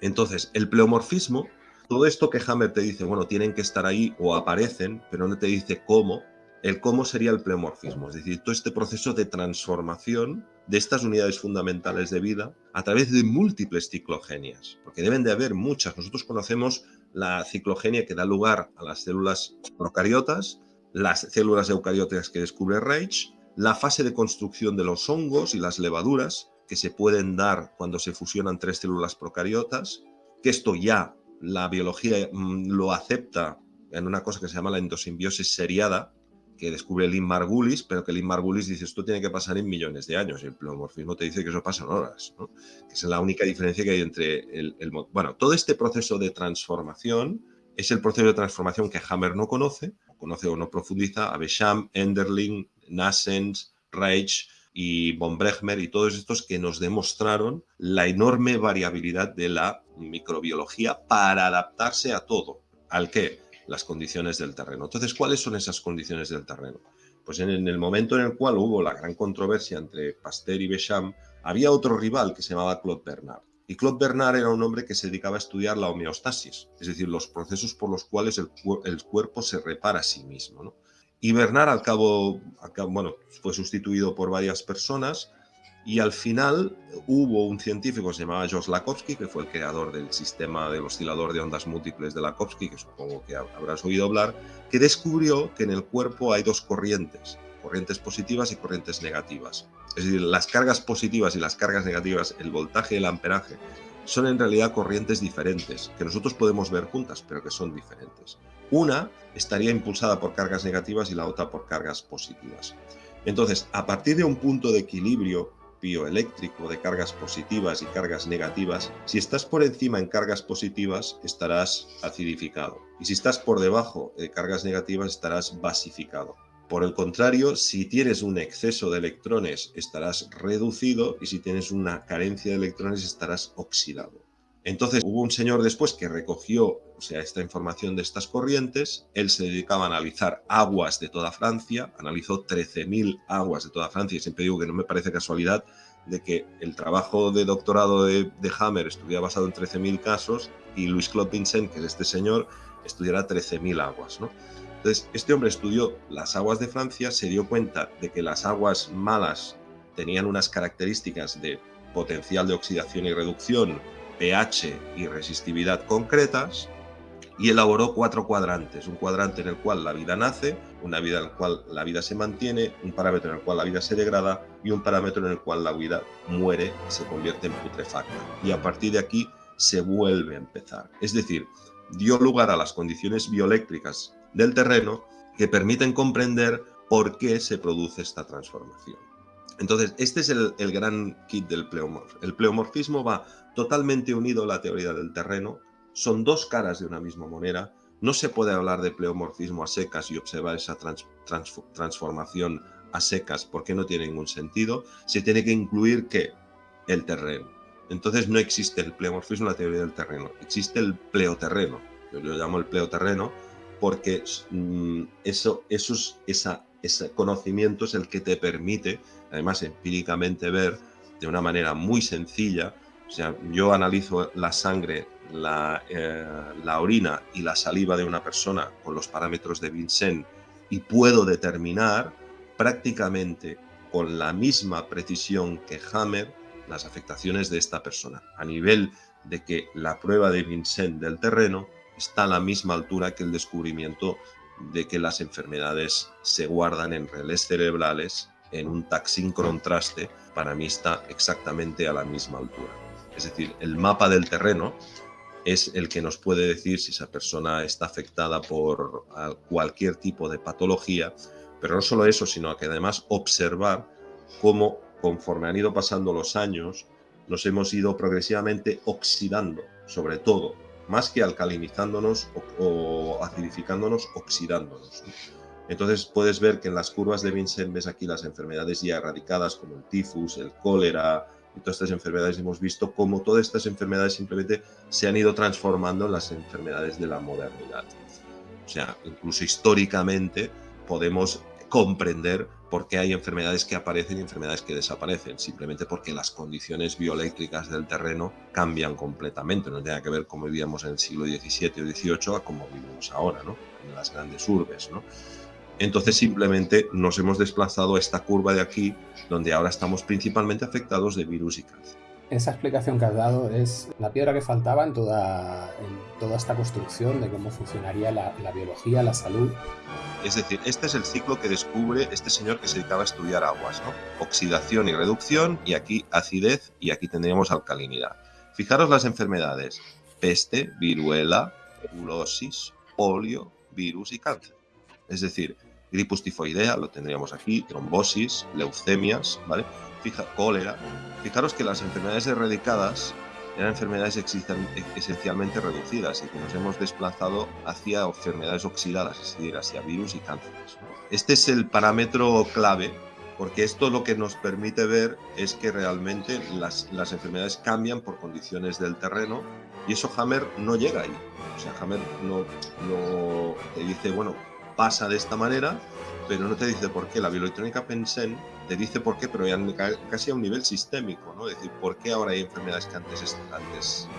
Entonces, el pleomorfismo, todo esto que Hammer te dice, bueno, tienen que estar ahí o aparecen, pero no te dice cómo, el cómo sería el pleomorfismo, es decir, todo este proceso de transformación de estas unidades fundamentales de vida a través de múltiples ciclogenias, porque deben de haber muchas. Nosotros conocemos la ciclogenia que da lugar a las células procariotas, las células eucarióticas que descubre Reich, la fase de construcción de los hongos y las levaduras que se pueden dar cuando se fusionan tres células procariotas, que esto ya la biología mm, lo acepta en una cosa que se llama la endosimbiosis seriada, que descubre Lynn Margulis, pero que Lynn Margulis dice esto tiene que pasar en millones de años y el pleomorfismo te dice que eso pasa en horas, que es la única diferencia que hay entre el, Bueno, todo este proceso de transformación es el proceso de transformación que Hammer no conoce, conoce o no profundiza, Abesham, Enderling, Nassens, Reich y von Brechmer y todos estos que nos demostraron la enorme variabilidad de la microbiología para adaptarse a todo. ¿Al qué? las condiciones del terreno. Entonces, ¿cuáles son esas condiciones del terreno? Pues en, el momento en el cual hubo la gran controversia entre Pasteur y Béchamp, había otro rival que se llamaba Claude Bernard. Y Claude Bernard era un hombre que se dedicaba a estudiar la homeostasis, es decir, los procesos por los cuales el, cuerpo se repara a sí mismo. Y Bernard, al cabo, bueno, fue sustituido por varias personas, y al final hubo un científico que se llamaba George Lakowski, que fue el creador del sistema del oscilador de ondas múltiples de Lakowski, que supongo que habrás oído hablar, que descubrió que en el cuerpo hay dos corrientes, corrientes positivas y corrientes negativas. Es decir, las cargas positivas y las cargas negativas, el voltaje y el amperaje, son en realidad corrientes diferentes, que nosotros podemos ver juntas, pero que son diferentes. Una estaría impulsada por cargas negativas y la otra por cargas positivas. Entonces, a partir de un punto de equilibrio bioeléctrico de cargas positivas y cargas negativas, si estás por encima en cargas positivas estarás acidificado y si estás por debajo de cargas negativas estarás basificado. Por el contrario, si tienes un exceso de electrones estarás reducido y si tienes una carencia de electrones estarás oxidado. Entonces hubo un señor después que recogió o sea, esta información de estas corrientes, él se dedicaba a analizar aguas de toda Francia, analizó 13.000 aguas de toda Francia y siempre digo que no me parece casualidad de que el trabajo de doctorado de, Hammer estuviera basado en 13.000 casos y Louis Claude Vincent, que es este señor, estudiará 13.000 aguas. ¿no? Este hombre estudió las aguas de Francia, se dio cuenta de que las aguas malas tenían unas características de potencial de oxidación y reducción pH y resistividad concretas y elaboró cuatro cuadrantes. Un cuadrante en el cual la vida nace, una vida en el cual la vida se mantiene, un parámetro en el cual la vida se degrada y un parámetro en el cual la vida muere se convierte en putrefacta. Y a partir de aquí se vuelve a empezar. Es decir, dio lugar a las condiciones bioeléctricas del terreno que permiten comprender por qué se produce esta transformación. Entonces, este es el, gran kit del pleomorfismo. El pleomorfismo va totalmente unido a la teoría del terreno, son dos caras de una misma moneda, no se puede hablar de pleomorfismo a secas y observar esa transformación a secas porque no tiene ningún sentido, se tiene que incluir que el terreno. Entonces no existe el pleomorfismo en la teoría del terreno, existe el pleoterreno, yo lo llamo el pleoterreno porque mm, eso, esos, esa, ese conocimiento es el que te permite, además empíricamente ver de una manera muy sencilla, o sea, yo analizo la sangre, la, eh, la orina y la saliva de una persona con los parámetros de Vincent y puedo determinar prácticamente con la misma precisión que Hammer las afectaciones de esta persona, a nivel de que la prueba de Vincent del terreno está a la misma altura que el descubrimiento de que las enfermedades se guardan en relés cerebrales en un taxín contraste, para mí está exactamente a la misma altura. Es decir, el mapa del terreno es el que nos puede decir si esa persona está afectada por cualquier tipo de patología, pero no solo eso, sino que además observar cómo conforme han ido pasando los años, nos hemos ido progresivamente oxidando, sobre todo, más que alcalinizándonos o, acidificándonos, oxidándonos. Entonces puedes ver que en las curvas de Vincent ves aquí las enfermedades ya erradicadas como el tifus, el cólera, y todas estas enfermedades hemos visto cómo todas estas enfermedades simplemente se han ido transformando en las enfermedades de la modernidad. O sea, incluso históricamente podemos comprender por qué hay enfermedades que aparecen y enfermedades que desaparecen, simplemente porque las condiciones bioeléctricas del terreno cambian completamente, no tiene que ver cómo vivíamos en el siglo XVII o XVIII a cómo vivimos ahora, ¿no? en las grandes urbes. ¿no? Entonces simplemente nos hemos desplazado a esta curva de aquí, donde ahora estamos principalmente afectados de virus y cáncer. Esa explicación que has dado es la piedra que faltaba en toda, en toda esta construcción de cómo funcionaría la, biología, la salud. Es decir, este es el ciclo que descubre este señor que se dedicaba a estudiar aguas, ¿no? Oxidación y reducción, y aquí acidez, y aquí tendríamos alcalinidad. Fijaros las enfermedades, peste, viruela, tuberculosis, polio, virus y cáncer. Es decir, gripus tifoidea, lo tendríamos aquí, trombosis, leucemias, ¿vale? Fija, cólera. Fijaros que las enfermedades erradicadas eran enfermedades esencialmente reducidas y que nos hemos desplazado hacia enfermedades oxidadas, es decir, hacia virus y cánceres. Este es el parámetro clave porque esto lo que nos permite ver es que realmente las, las, enfermedades cambian por condiciones del terreno y eso Hammer no llega ahí. O sea, Hammer no, no te dice, bueno, pasa de esta manera, pero no te dice por qué. La bioelectrónica Pensen te dice por qué, pero ya casi a un nivel sistémico, ¿no? Es decir, por qué ahora hay enfermedades que antes,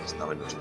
estaban en los